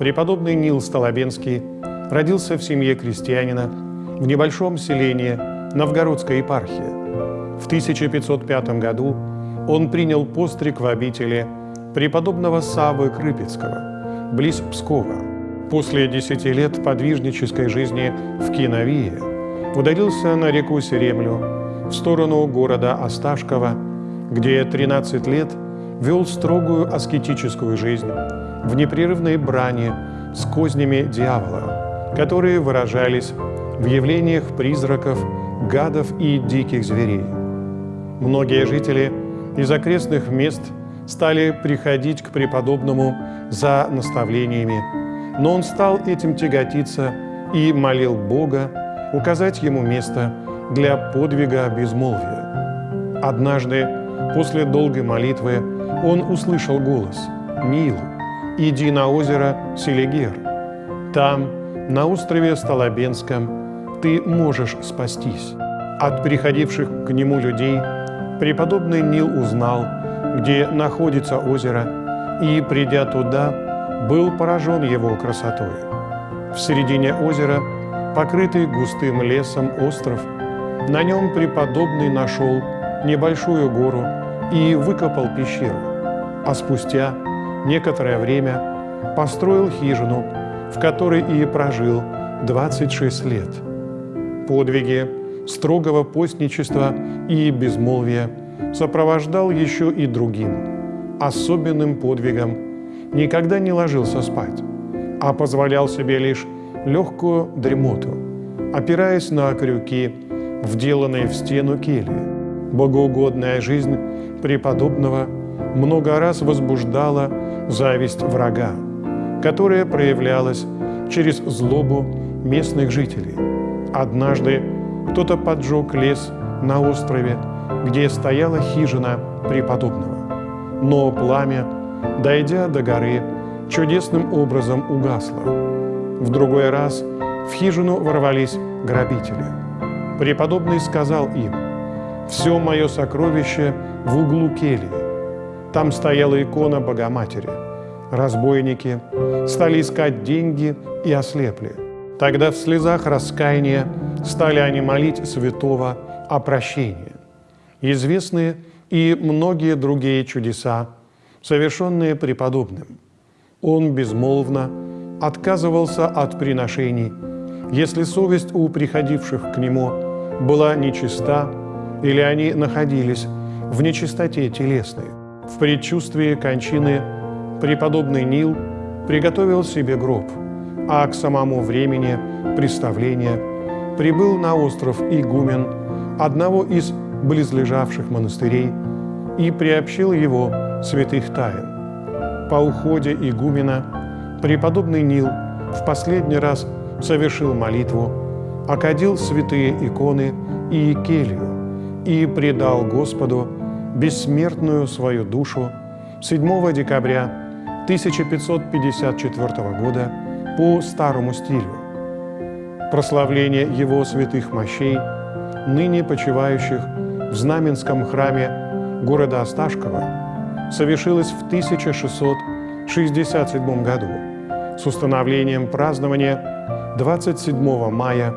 Преподобный Нил Столобенский родился в семье крестьянина в небольшом селении Новгородской епархии. В 1505 году он принял постриг в обители преподобного Савы Крыпецкого, близ Пскова. После десяти лет подвижнической жизни в Киновии удалился на реку Серемлю в сторону города Осташкова, где 13 лет вел строгую аскетическую жизнь в непрерывной брани с кознями дьявола, которые выражались в явлениях призраков, гадов и диких зверей. Многие жители из окрестных мест стали приходить к преподобному за наставлениями, но он стал этим тяготиться и молил Бога указать ему место для подвига безмолвия. Однажды, после долгой молитвы, он услышал голос «Нил, иди на озеро Селигер. Там, на острове Столобенском, ты можешь спастись». От приходивших к нему людей преподобный Нил узнал, где находится озеро, и, придя туда, был поражен его красотой. В середине озера, покрытый густым лесом остров, на нем преподобный нашел небольшую гору и выкопал пещеру, а спустя некоторое время построил хижину, в которой и прожил 26 лет. Подвиги строгого постничества и безмолвия сопровождал еще и другим, особенным подвигом. Никогда не ложился спать, а позволял себе лишь легкую дремоту, опираясь на крюки, вделанные в стену кельи. Богоугодная жизнь преподобного много раз возбуждала зависть врага, которая проявлялась через злобу местных жителей. Однажды кто-то поджег лес на острове, где стояла хижина преподобного. Но пламя, дойдя до горы, чудесным образом угасло. В другой раз в хижину ворвались грабители. Преподобный сказал им, «Все мое сокровище в углу кельи, там стояла икона Богоматери. Разбойники стали искать деньги и ослепли. Тогда в слезах раскаяния стали они молить святого о прощении. Известны и многие другие чудеса, совершенные преподобным. Он безмолвно отказывался от приношений, если совесть у приходивших к нему была нечиста или они находились в нечистоте телесной. В предчувствии кончины преподобный Нил приготовил себе гроб, а к самому времени представления прибыл на остров игумен одного из близлежавших монастырей и приобщил его святых тайн. По уходе игумена преподобный Нил в последний раз совершил молитву, окадил святые иконы и келью и предал Господу бессмертную свою душу 7 декабря 1554 года по старому стилю. Прославление его святых мощей, ныне почивающих в Знаменском храме города Осташкова, совершилось в 1667 году с установлением празднования 27 мая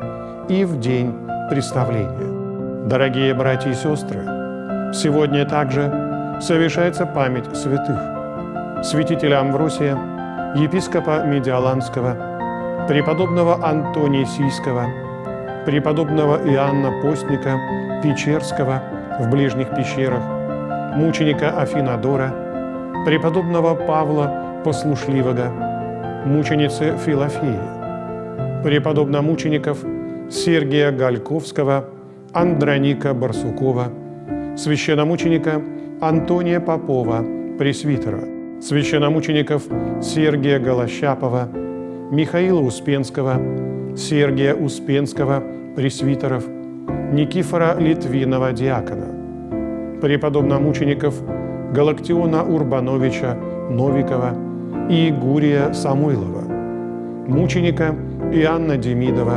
и в день представления. Дорогие братья и сестры, Сегодня также совершается память святых. Святителя Амвросия, епископа Медиаланского, преподобного Антония Сийского, преподобного Иоанна Постника Печерского в ближних пещерах, мученика Афинадора, преподобного Павла Послушливого, мученицы Филофеи, преподобномучеников Сергия Гальковского, Андроника Барсукова – священномученика Антония Попова, пресвитера, священномучеников Сергия Голощапова, Михаила Успенского, Сергия Успенского, пресвитеров, Никифора Литвинова, диакона, преподобномучеников Галактиона Урбановича Новикова и Гурия Самойлова, мученика Иоанна Демидова,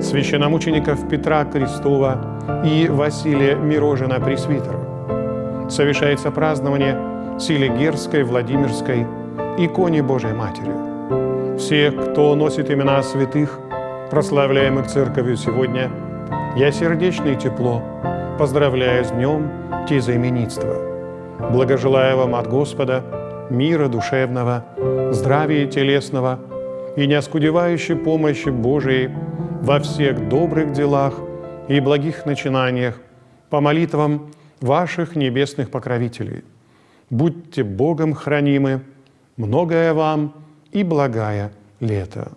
священномучеников Петра Крестова и Василия Мирожина Пресвитера. Совершается празднование Селигерской, Владимирской иконе Божией Матери. Всех, кто носит имена святых, прославляемых Церковью сегодня, я сердечно и тепло поздравляю с днем тезаименитства. Благожелаю вам от Господа мира душевного, здравия телесного и неоскудевающей помощи Божией во всех добрых делах и благих начинаниях по молитвам ваших небесных покровителей. Будьте Богом хранимы, многое вам и благая лето.